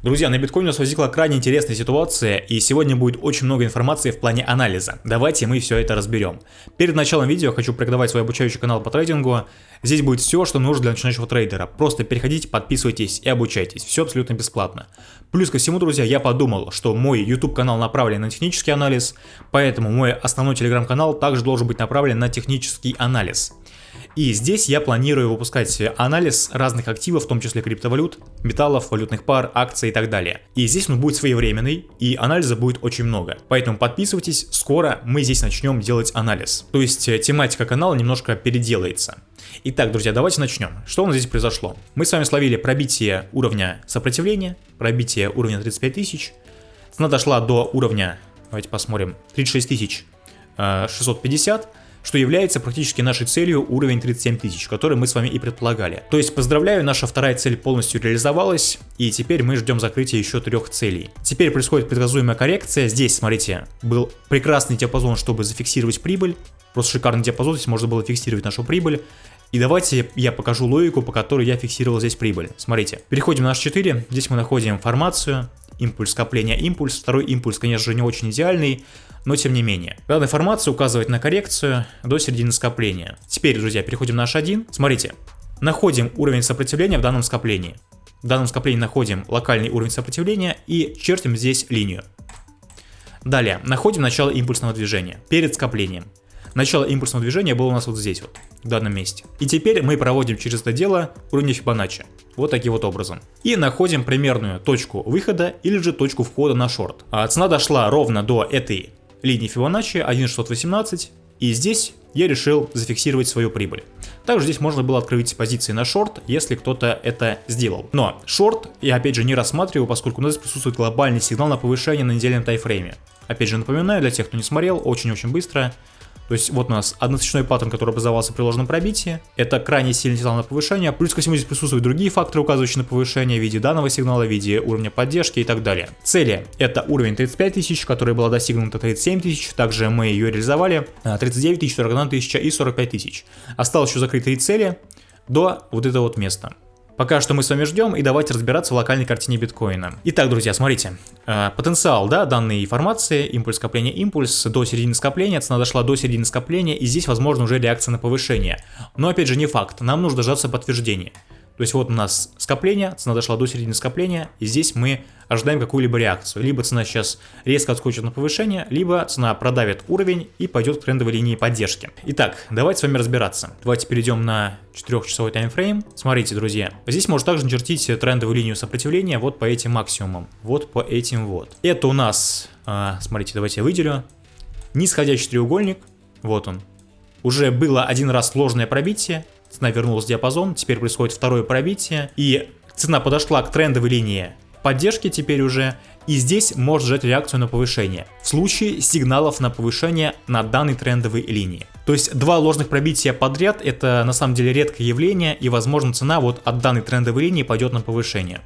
Друзья, на биткоине у нас возникла крайне интересная ситуация, и сегодня будет очень много информации в плане анализа. Давайте мы все это разберем. Перед началом видео хочу порекомендовать свой обучающий канал по трейдингу. Здесь будет все, что нужно для начинающего трейдера. Просто переходите, подписывайтесь и обучайтесь. Все абсолютно бесплатно. Плюс ко всему, друзья, я подумал, что мой YouTube канал направлен на технический анализ, поэтому мой основной телеграм-канал также должен быть направлен на технический анализ. И здесь я планирую выпускать анализ разных активов, в том числе криптовалют, металлов, валютных пар, акций и так далее. И здесь он будет своевременный, и анализа будет очень много. Поэтому подписывайтесь, скоро мы здесь начнем делать анализ. То есть э, тематика канала немножко переделается. Итак, друзья, давайте начнем. Что у нас здесь произошло? Мы с вами словили пробитие уровня сопротивления, пробитие уровня 35 тысяч. Цена дошла до уровня, давайте посмотрим, 36 650 что является практически нашей целью уровень 37 тысяч, который мы с вами и предполагали. То есть поздравляю, наша вторая цель полностью реализовалась, и теперь мы ждем закрытия еще трех целей. Теперь происходит предсказуемая коррекция, здесь, смотрите, был прекрасный диапазон, чтобы зафиксировать прибыль, просто шикарный диапазон, здесь можно было фиксировать нашу прибыль, и давайте я покажу логику, по которой я фиксировал здесь прибыль. Смотрите, переходим на H4, здесь мы находим информацию, импульс скопления, импульс. Второй импульс, конечно же, не очень идеальный, но тем не менее. Данная формация указывает на коррекцию до середины скопления. Теперь, друзья, переходим на H1. Смотрите, находим уровень сопротивления в данном скоплении. В данном скоплении находим локальный уровень сопротивления и чертим здесь линию. Далее, находим начало импульсного движения перед скоплением. Начало импульсного движения было у нас вот здесь вот, в данном месте. И теперь мы проводим через это дело уровни Фибоначчи. Вот таким вот образом. И находим примерную точку выхода или же точку входа на шорт. А цена дошла ровно до этой линии Фибоначчи 1.618. И здесь я решил зафиксировать свою прибыль. Также здесь можно было открыть позиции на шорт, если кто-то это сделал. Но шорт я опять же не рассматриваю, поскольку у нас присутствует глобальный сигнал на повышение на недельном тайфрейме. Опять же напоминаю, для тех, кто не смотрел, очень-очень быстро то есть вот у нас односечной паттерн, который образовался при ложном пробитии. Это крайне сильный сигнал на повышение. Плюс ко всему здесь присутствуют другие факторы, указывающие на повышение в виде данного сигнала, в виде уровня поддержки и так далее. Цели это уровень 35 тысяч, который была достигнута 37 тысяч. Также мы ее реализовали. 39 тысяч, 41 тысяча и 45 тысяч. Осталось еще закрыть три цели до вот этого вот места. Пока что мы с вами ждем и давайте разбираться в локальной картине биткоина. Итак, друзья, смотрите. Э, потенциал, да, данной информации, импульс скопления, импульс до середины скопления, цена дошла до середины скопления и здесь возможно уже реакция на повышение. Но опять же не факт, нам нужно дождаться подтверждения. То есть вот у нас скопление, цена дошла до середины скопления, и здесь мы ожидаем какую-либо реакцию. Либо цена сейчас резко отскочит на повышение, либо цена продавит уровень и пойдет к трендовой линии поддержки. Итак, давайте с вами разбираться. Давайте перейдем на 4-часовой таймфрейм. Смотрите, друзья, здесь можно также начертить трендовую линию сопротивления вот по этим максимумам. Вот по этим вот. Это у нас, а, смотрите, давайте я выделю. Нисходящий треугольник, вот он. Уже было один раз сложное пробитие, цена вернулась в диапазон, теперь происходит второе пробитие, и цена подошла к трендовой линии поддержки теперь уже, и здесь может ждать реакцию на повышение, в случае сигналов на повышение на данной трендовой линии. То есть два ложных пробития подряд это на самом деле редкое явление, и возможно цена вот от данной трендовой линии пойдет на повышение.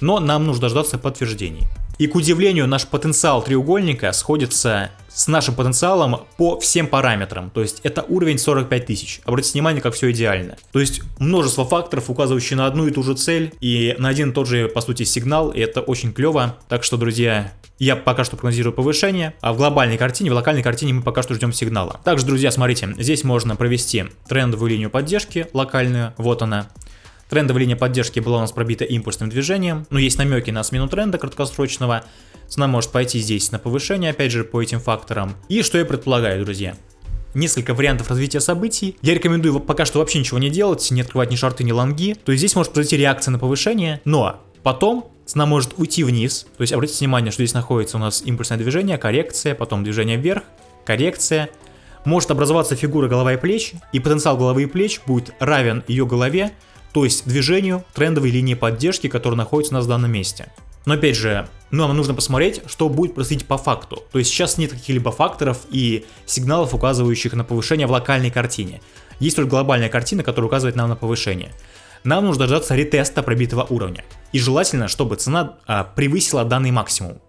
Но нам нужно дождаться подтверждений. И к удивлению, наш потенциал треугольника сходится с нашим потенциалом по всем параметрам. То есть это уровень 45 тысяч. Обратите внимание, как все идеально. То есть множество факторов, указывающие на одну и ту же цель и на один и тот же, по сути, сигнал. И это очень клево. Так что, друзья, я пока что прогнозирую повышение, а в глобальной картине, в локальной картине мы пока что ждем сигнала. Также, друзья, смотрите, здесь можно провести трендовую линию поддержки локальную, вот она. Трендовая линия поддержки была у нас пробита импульсным движением, но есть намеки на смену тренда краткосрочного. Цена может пойти здесь на повышение, опять же, по этим факторам. И что я предполагаю, друзья? несколько вариантов развития событий. Я рекомендую пока что вообще ничего не делать, не открывать ни шарты, ни лонги. То есть здесь может произойти реакция на повышение, но потом цена может уйти вниз. То есть обратите внимание, что здесь находится у нас импульсное движение, коррекция, потом движение вверх, коррекция. Может образоваться фигура голова и плеч, и потенциал головы и плеч будет равен ее голове, то есть движению трендовой линии поддержки, которая находится у нас в данном месте. Но опять же, ну, нам нужно посмотреть, что будет происходить по факту. То есть сейчас нет каких-либо факторов и сигналов, указывающих на повышение в локальной картине. Есть только глобальная картина, которая указывает нам на повышение. Нам нужно дождаться ретеста пробитого уровня. И желательно, чтобы цена а, превысила данный максимум.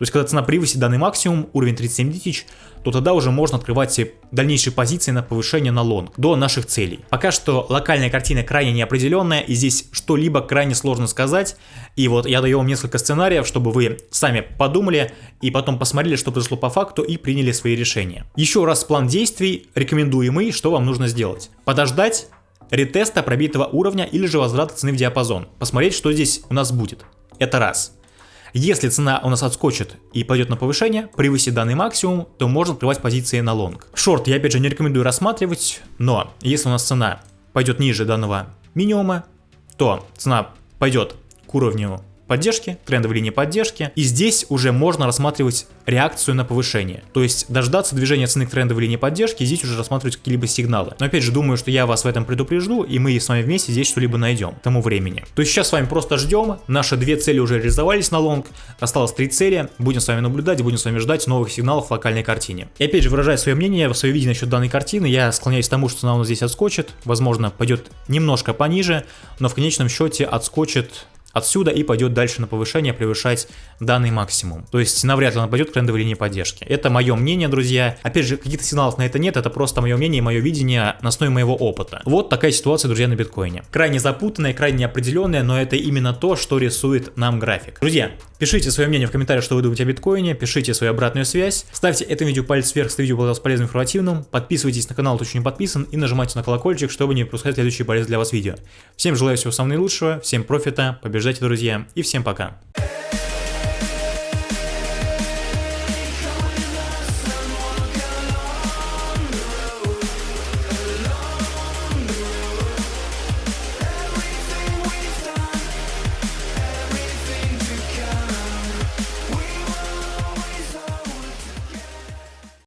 То есть, когда цена превысит данный максимум, уровень 37 тысяч, то тогда уже можно открывать дальнейшие позиции на повышение на лонг до наших целей. Пока что локальная картина крайне неопределенная, и здесь что-либо крайне сложно сказать. И вот я даю вам несколько сценариев, чтобы вы сами подумали и потом посмотрели, что произошло по факту и приняли свои решения. Еще раз план действий рекомендуемый, что вам нужно сделать. Подождать ретеста пробитого уровня или же возврата цены в диапазон. Посмотреть, что здесь у нас будет. Это раз. Если цена у нас отскочит и пойдет на повышение, превысит данный максимум, то можно открывать позиции на лонг. Шорт я опять же не рекомендую рассматривать, но если у нас цена пойдет ниже данного минимума, то цена пойдет к уровню поддержки, трендовой линии поддержки. И здесь уже можно рассматривать реакцию на повышение. То есть дождаться движения цены к трендовой линии поддержки, здесь уже рассматривать какие-либо сигналы. Но опять же, думаю, что я вас в этом предупрежду, и мы с вами вместе здесь что-либо найдем к тому времени. То есть сейчас с вами просто ждем, наши две цели уже реализовались на лонг, осталось три цели, будем с вами наблюдать, будем с вами ждать новых сигналов в локальной картине. И опять же, выражая свое мнение, свое видение насчет данной картины, я склоняюсь к тому, что цена у нас здесь отскочит, возможно, пойдет немножко пониже, но в конечном счете отскочит отсюда и пойдет дальше на повышение, превышать данный максимум. То есть навряд ли он пойдет к трендовой линии поддержки. Это мое мнение, друзья. Опять же, каких-то сигналов на это нет, это просто мое мнение и мое видение на основе моего опыта. Вот такая ситуация, друзья, на биткоине. Крайне запутанная, крайне неопределенная, но это именно то, что рисует нам график. Друзья, пишите свое мнение в комментариях, что вы думаете о биткоине, пишите свою обратную связь, ставьте это видео палец вверх, если видео было полезным и информативным, подписывайтесь на канал, кто еще не подписан, и нажимайте на колокольчик, чтобы не пропускать следующие полезные для вас видео. Всем желаю всего самого наилучшего, всем профита, побеждайте, друзья, и всем пока.